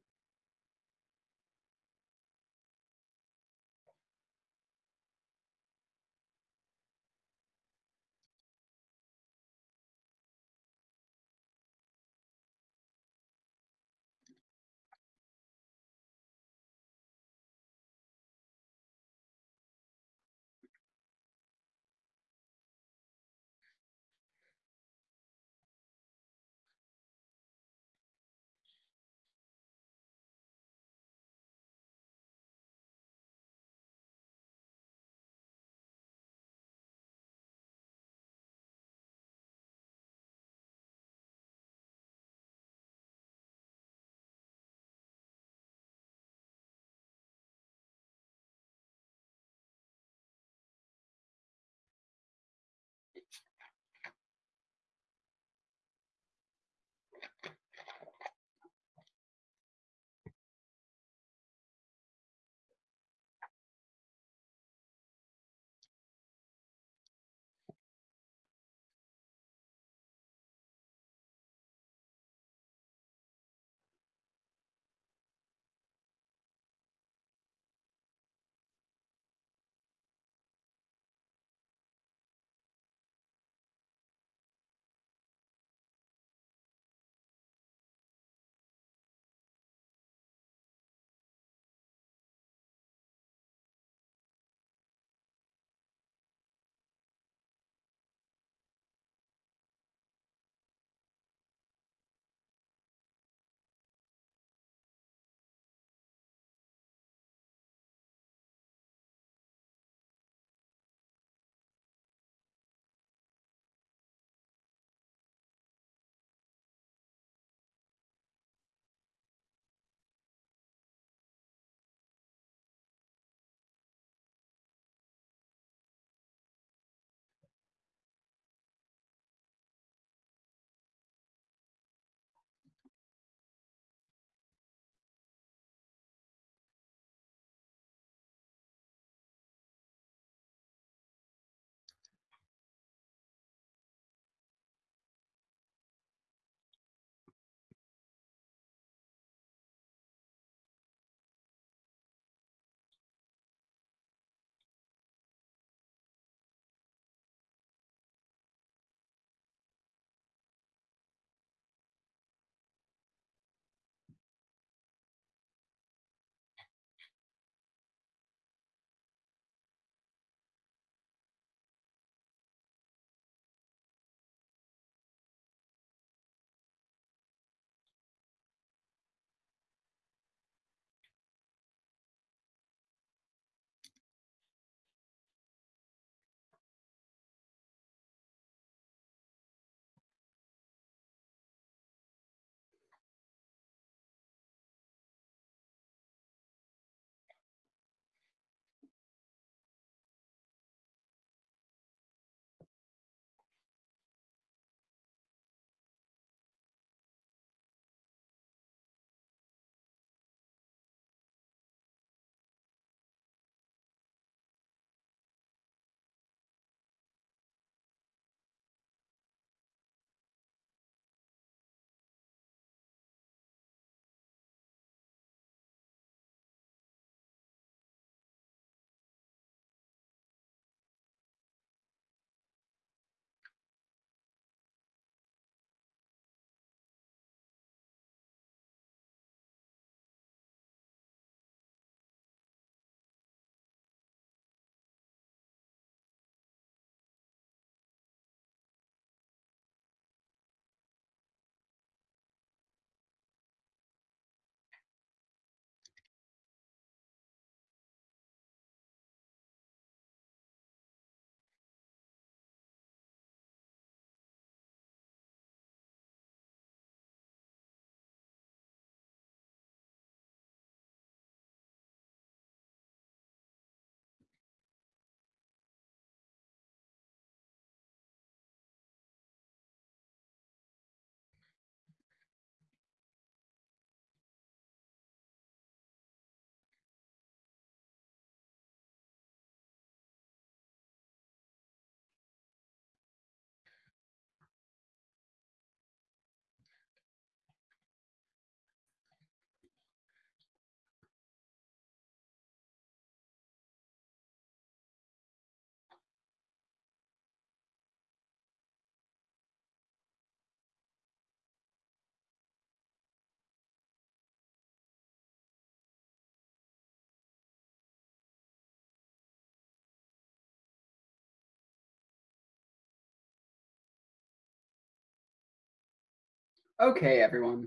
Okay, everyone.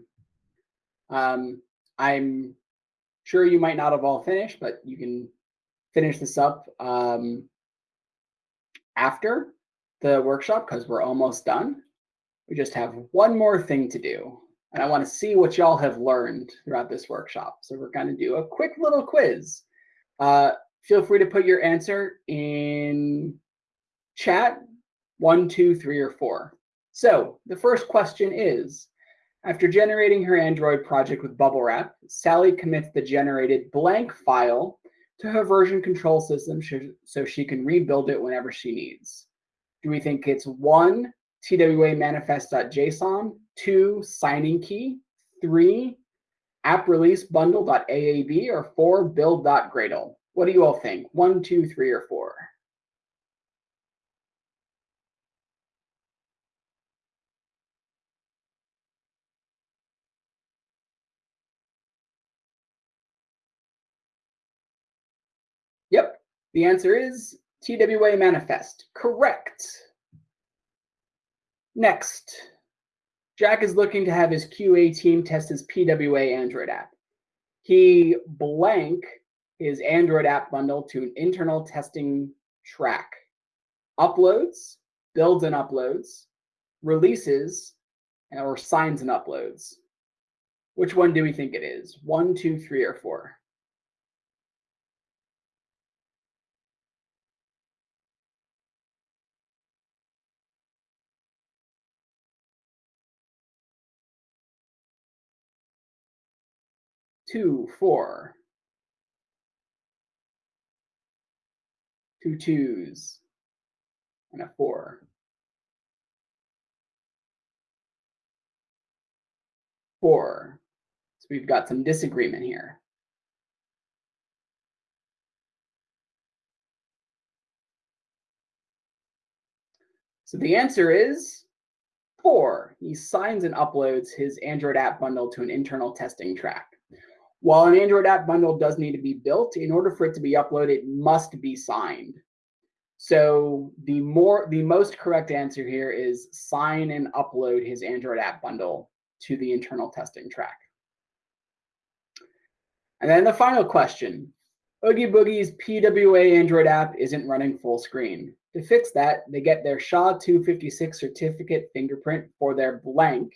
Um, I'm sure you might not have all finished, but you can finish this up um, after the workshop because we're almost done. We just have one more thing to do. And I want to see what y'all have learned throughout this workshop. So we're going to do a quick little quiz. Uh, feel free to put your answer in chat, one, two, three, or four. So the first question is, after generating her Android project with Bubble Wrap, Sally commits the generated blank file to her version control system so she can rebuild it whenever she needs. Do we think it's one, TWA manifest.json, two, signing key, three, app release bundle.aab, or four, build.gradle? What do you all think? One, two, three, or four? The answer is TWA manifest. Correct. Next, Jack is looking to have his QA team test his PWA Android app. He blank his Android app bundle to an internal testing track. Uploads, builds and uploads, releases, or signs and uploads. Which one do we think it is? One, two, three, or four? Two, four. Two twos and a four. Four. So we've got some disagreement here. So the answer is four. He signs and uploads his Android app bundle to an internal testing track. While an Android app bundle does need to be built, in order for it to be uploaded, it must be signed. So the more the most correct answer here is sign and upload his Android app bundle to the internal testing track. And then the final question, Oogie Boogie's PWA Android app isn't running full screen. To fix that, they get their SHA-256 certificate fingerprint for their blank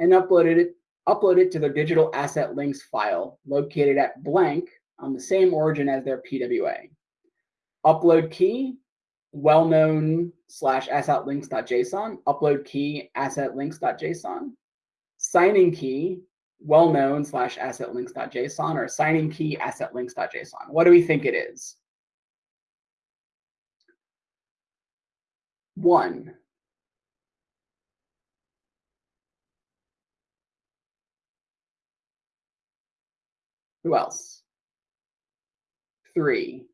and uploaded it upload it to their digital asset links file located at blank on the same origin as their PWA. Upload key, well-known slash asset links.json, upload key asset links.json, signing key, well-known slash asset links.json, or signing key asset links.json. What do we think it is? One, Who else? Three.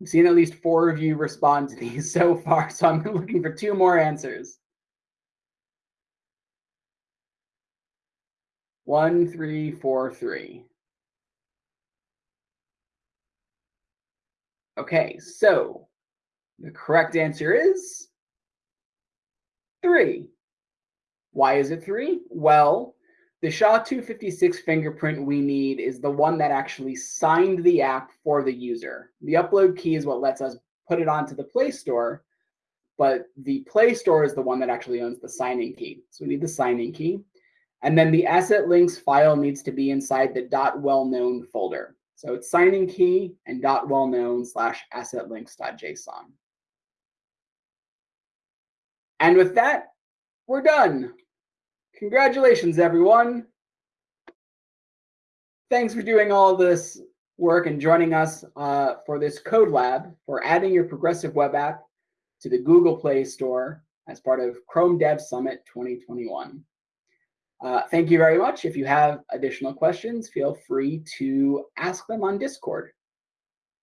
I've seen at least four of you respond to these [LAUGHS] so far, so I'm looking for two more answers. One, three, four, three. Okay, so the correct answer is three. Why is it three? Well, the SHA-256 fingerprint we need is the one that actually signed the app for the user. The upload key is what lets us put it onto the Play Store, but the Play Store is the one that actually owns the signing key. So we need the signing key. And then the asset links file needs to be inside the dot .well-known folder. So it's signing key and dot .well-known slash asset links.json. And with that, we're done. Congratulations, everyone. Thanks for doing all this work and joining us uh, for this code lab for adding your progressive web app to the Google Play Store as part of Chrome Dev Summit 2021. Uh, thank you very much. If you have additional questions, feel free to ask them on Discord.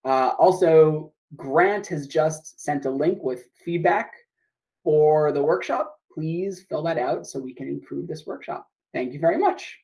Uh, also, Grant has just sent a link with feedback for the workshop, please fill that out so we can improve this workshop. Thank you very much.